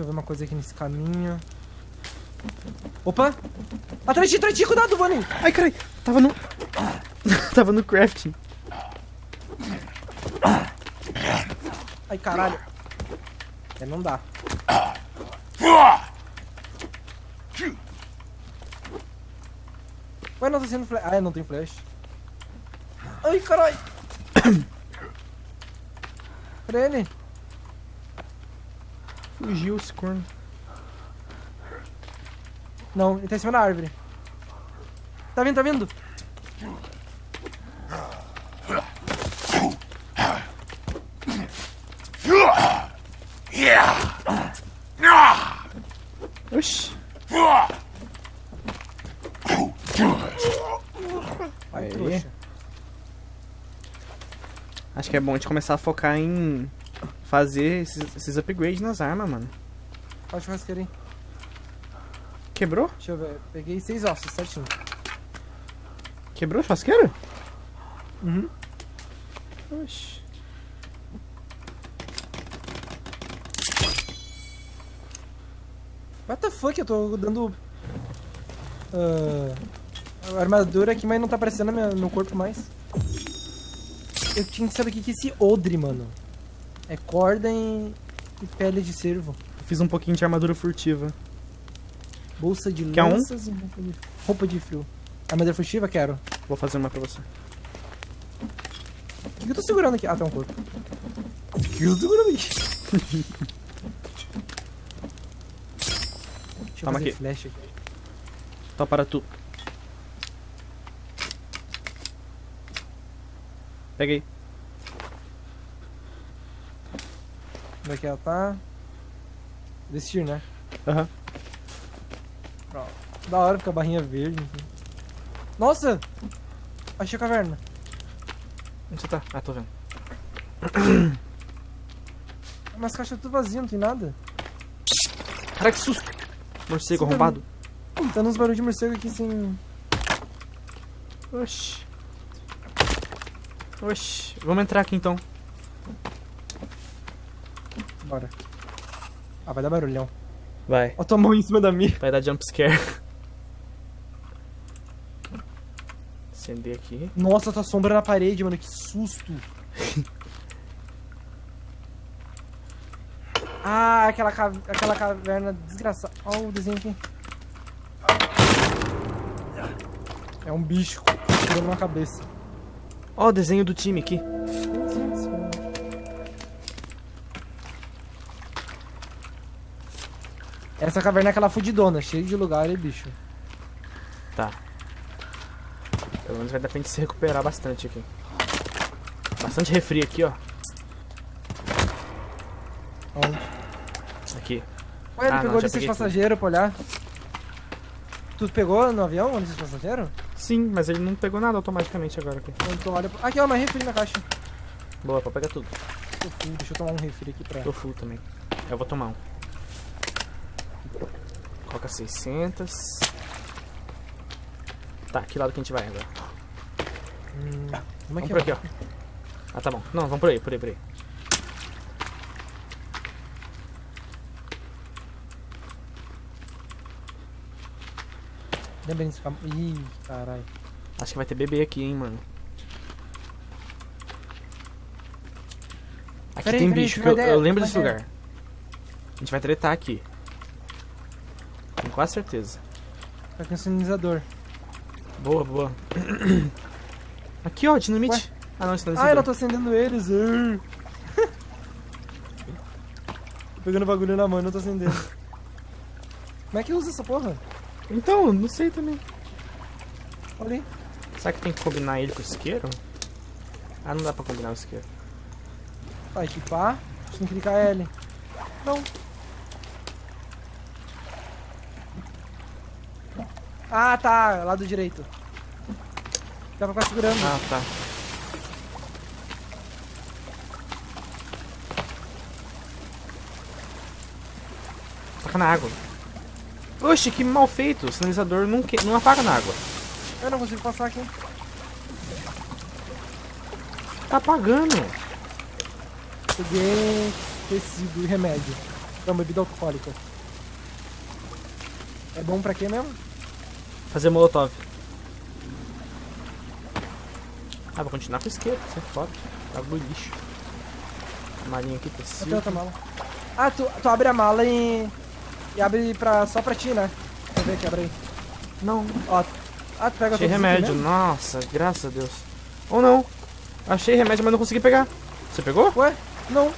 Deixa eu ver uma coisa aqui nesse caminho. Opa! Atrás de ti, atrás de ti, cuidado, Bunny! Ai, carai. Tava no... Tava no crafting. Ai, caralho. É, não dá. Ué, não tá sendo flash. Ah, não tem flash. Ai, caralho. Ele? Fugiu esse corno. Não, ele tá em cima da árvore. Tá vindo, tá vindo. Oxi. Aí. Acho que é bom a gente começar a focar em fazer esses, esses upgrades nas armas, mano. Olha o churrasqueiro aí. Quebrou? Deixa eu ver. Peguei seis ossos, certinho. Quebrou a churrasqueira? Uhum. Oxi. What the fuck? Eu tô dando. ah, armadura aqui, mas não tá aparecendo no meu, corpo mais. Eu tinha que saber o que que é esse odre, mano. É corda e, e pele de cervo. Fiz um pouquinho de armadura furtiva. Bolsa de Quer um? lanças e roupa de, roupa de frio. Armadura furtiva? Quero. Vou fazer uma pra você. O que, que eu tô segurando aqui? Ah, tem um corpo. O que, que eu tô segurando aqui? Deixa eu Toma fazer aqui. flash aqui. Tó para tu. Peguei. Onde é que ela tá? Desistir, né? Aham. Pronto. Da hora fica a barrinha verde. enfim. Nossa! Achei a caverna. Onde você tá? Ah, tô vendo. Mas caixa tudo vazio, não tem nada. Cara, que susto! Morcego Você tá arrombado. Tá uns barulhos de morcego aqui sem. Oxi. Oxi. Vamos entrar aqui então. Bora. Ah, vai dar barulhão. Vai. Ó, tua mão em cima da minha. Vai dar jump scare. Acender aqui. Nossa, tua sombra na parede, mano. Que susto. ah, aquela, ca... aquela caverna desgraçada. Ó, o desenho aqui. É um bicho tirando uma cabeça. Ó o desenho do time aqui. Sim, sim. Essa caverna é aquela fudidona, cheia de lugar e bicho. Tá. Pelo menos vai dar pra gente se recuperar bastante aqui. Bastante refri aqui, ó. Onde? Aqui. Ué, ele Ah, pegou desses passageiros pra olhar. Tu pegou no avião desses passageiros? Sim, mas ele não pegou nada automaticamente agora aqui. Então olha pra... Aqui, ó, mais refri na caixa. Boa, pode pegar tudo. Tô full, deixa eu tomar um refri aqui pra... Tô full também. Eu vou tomar um. Coloca 600. Tá, que lado que a gente vai agora? Hum, como é Vamos que por é? aqui, ó. Ah, tá bom. Não, vamos por aí, por aí, por aí. Lembra desse cam... Ih, caralho. Acho que vai ter bebê aqui, hein, mano. Aqui Peraí, tem peraí, bicho, eu, eu lembro desse lugar. A gente vai tretar aqui. Com quase certeza. Tá com sinalizador. Boa, boa. Aqui, ó, dinamite. Ah, não, não Ah, eu não tô acendendo eles. uh. tô pegando bagulho na mão e não tô acendendo. Como é que usa essa porra? Então, não sei também. Olha aí. Será que tem que combinar ele com o isqueiro? Ah, não dá pra combinar o isqueiro. Vai equipar. Tem que clicar L. Não. Ah, tá. Lado direito. Dá pra ficar segurando. Ah, tá. Taca na água. Oxe, que mal feito. O sinalizador não, que... não apaga na água. Eu não consigo passar aqui. Tá apagando. Peguei tecido e remédio. É uma bebida alcoólica. É bom pra quê mesmo? Fazer molotov. Ah, vou continuar com isqueiro, isso é foda. Bagulho lixo. Malinha aqui, Eu tenho tecido. outra mala. Ah, tu, tu abre a mala e. E abre pra, só pra ti, né? Deixa eu ver aqui, abre aí. Não, Ó. Ah, tu pega achei remédio. Nossa, graças a Deus. Ou não. Achei remédio, mas não consegui pegar. Você pegou? Ué? Não.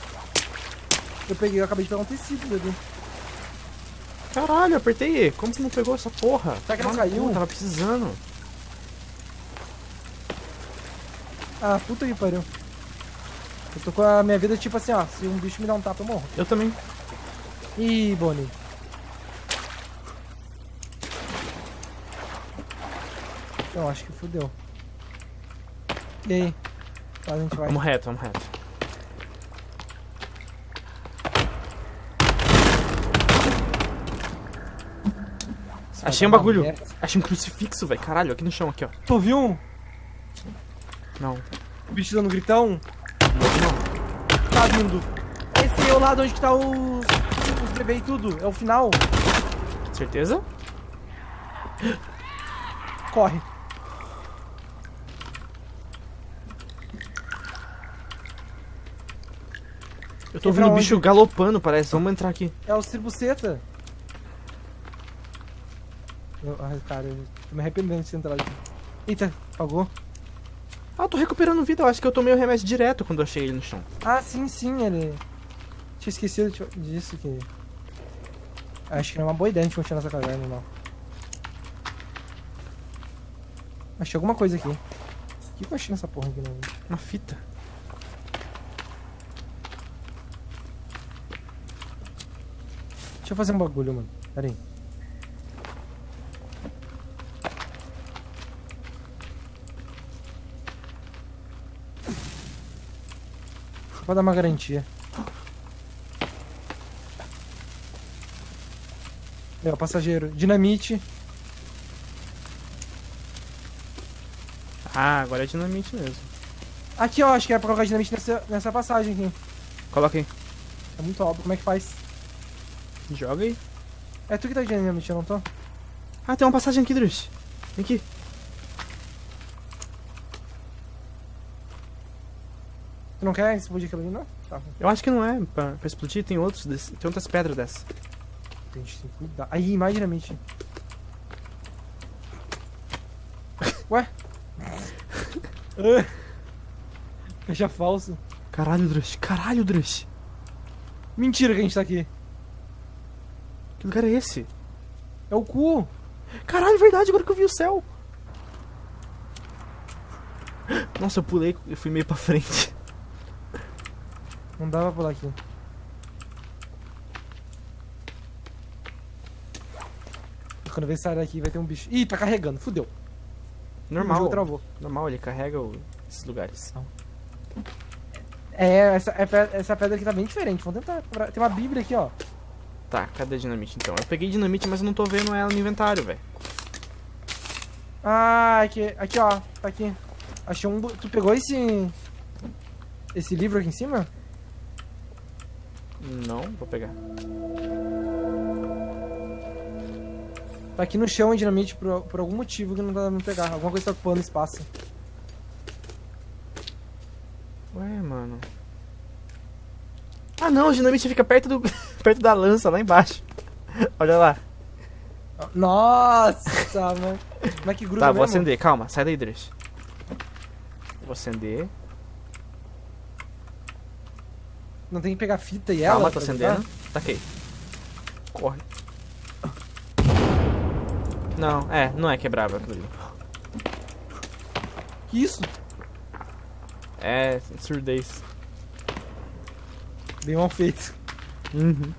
Eu peguei, eu acabei de pegar um tecido, bebê. Caralho, apertei E. Como que não pegou essa porra? Será que não no caiu? cu, Tava precisando. Ah, puta que pariu. Eu tô com a minha vida tipo assim, ó. Se um bicho me dá um tapa, eu morro. Eu também. Ih, Bonnie. Eu acho que fudeu. E aí? Tá, a gente vai. Vamos reto, vamos reto. Vai Achei um bagulho. Achei um crucifixo, velho. Caralho, aqui no chão, aqui, ó. Tu viu um? Não. O bicho dando gritão? Não. Tá vindo. Esse é o lado onde que tá os, os bebês e tudo. É o final. Certeza? Corre. Eu tô ouvindo o bicho galopando, parece. Vamos entrar aqui. É os tribuceta. Eu, ai, cara, eu tô me arrependendo de ter entrado. Eita, apagou. Ah, eu tô recuperando vida. Eu acho que eu tomei o remédio direto quando eu achei ele no chão. Ah, sim, sim, ele... Tinha esquecido disso que... Acho que não é uma boa ideia a gente continuar essa caverna, não. Achei alguma coisa aqui. O que que eu achei nessa porra aqui, não? Uma fita. Deixa eu fazer um bagulho, mano. Pera aí. Pra dar uma garantia. É, o passageiro. Dinamite. Ah, agora é dinamite mesmo. Aqui, ó. Acho que é pra colocar dinamite nessa, nessa passagem aqui. Coloca aí. É muito óbvio. Como é que faz? Joga aí. É tu que tá de dinamite, eu não tô? Ah, tem uma passagem aqui, Drush. Vem aqui. Tu não quer explodir aquilo ali, não? Tá. Eu acho que não é pra, pra explodir. Tem outros desse, tem outras pedras dessas. A gente tem que cuidar. Aí, mais dinamite. Ué? Caixa falso. Caralho, Drush. Caralho, Drush. Mentira que a gente tá aqui. Que lugar é esse? É o cu. Caralho, verdade. Agora que eu vi o céu. Nossa, eu pulei. Eu fui meio pra frente. Não dá pra pular aqui. Quando eu sair daqui vai ter um bicho. Ih, tá carregando. Fudeu. Normal. travou. Normal, ele carrega o- esses lugares. É, essa, é essa pedra aqui tá bem diferente. Vamos tentar. Tem uma bíblia aqui, ó. Tá, cadê a dinamite então? Eu peguei dinamite, mas eu não tô vendo ela no inventário, velho. Ah, aqui, aqui, ó. Tá aqui. Achei um. Tu pegou esse. Esse livro aqui em cima? Não, vou pegar. Tá aqui no chão em dinamite por, por algum motivo que não dá pra pegar. Alguma coisa tá ocupando espaço. Ué, mano. Ah não, a dinamite fica perto do. perto da lança, lá embaixo. Olha lá. Nossa, mano. Como é que gruda Tá, vou mesmo? acender, calma, sai daí, Dresh. Vou acender. Não tem que pegar fita e ela? Calma, tô acendendo. grudar? Taquei. Corre. Não, é, não é quebrável aquilo ali. Que isso? É surdez. Bem mal feito. Uhum.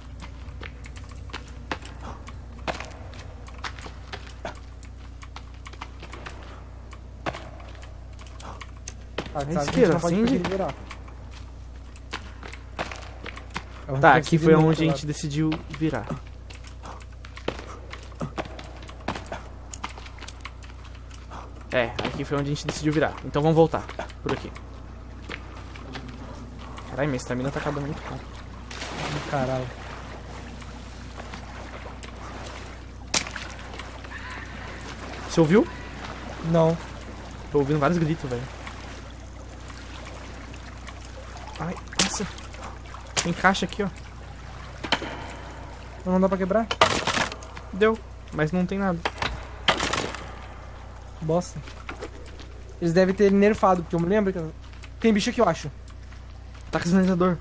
Ah, que a gente não pode liberar. Tá, aqui foi onde a gente lado. decidiu virar. É, aqui foi onde a gente decidiu virar. Então vamos voltar por aqui. Caralho, minha estamina tá acabando muito rápido. Caralho. Você ouviu? Não. Tô ouvindo vários gritos, velho. Ai nossa. Tem caixa aqui, ó. Não dá pra quebrar? Deu, mas não tem nada. Bosta. Eles devem ter nerfado, porque eu me lembro que... Tem bicho aqui, eu acho. Taca sinalizador.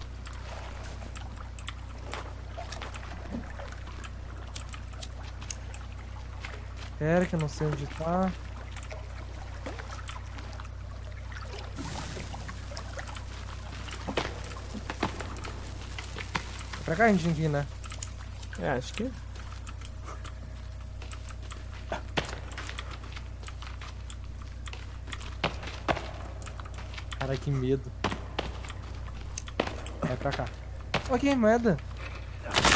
Pera que eu não sei onde tá. Pra cá a gente tem que ir, né? É, acho que. Cara, que medo. É pra cá. Ok, moeda.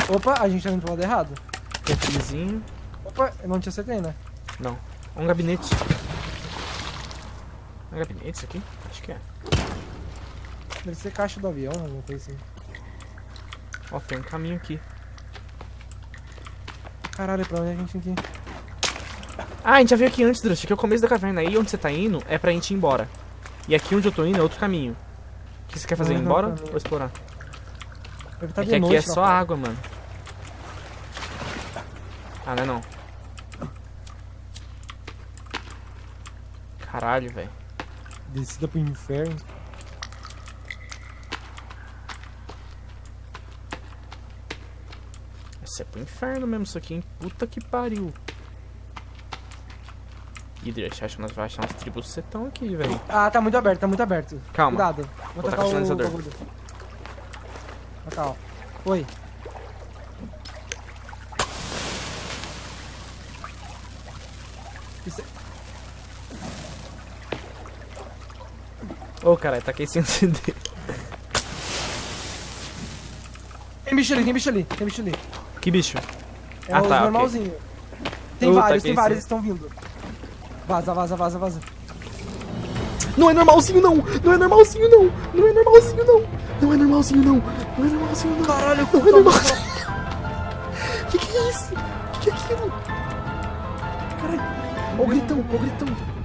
Opa, a gente tá indo pro lado errado. Refrizinho. Opa, eu não te acertei, né? Não. Um gabinete. É um gabinete isso aqui? Acho que é. Deve ser caixa do avião, alguma coisa assim. Ó, tem um caminho aqui. Caralho, pra onde a gente tem que ir? Ah, a gente já veio aqui antes, Drush. Aqui é o começo da caverna. Aí onde você tá indo é pra gente ir embora. E aqui onde eu tô indo é outro caminho. O que você quer fazer? Ir Não, não, embora caminho. ou explorar? Tá é que aqui noite é só água, mano. Ah, não é não. Caralho, velho. Descida pro inferno. Isso é pro inferno mesmo isso aqui, hein? Puta que pariu. Drush, acho que nós vamos achar uns tribos setão aqui, velho. Ah, tá muito aberto, tá muito aberto. Calma. Cuidado. Vou Vou tacar o sinalizador. bagulho. Tacar, ó. Oi. Isso é... Ô, caralho, taquei sem acender. Tem bicho ali, tem bicho ali, tem bicho ali. Que bicho? É Ah, os tá, normalzinho. Tem Eu vários, tem vários, estão vindo. Vaza, vaza, vaza, vaza. Não é normalzinho, não! Não é normalzinho, não! Não é normalzinho, não! Não é normalzinho, não! Não é normalzinho, não! Caralho, Não é normalzinho! Que que é isso? Que que é aquilo? Caralho! Ó o gritão, ó o gritão!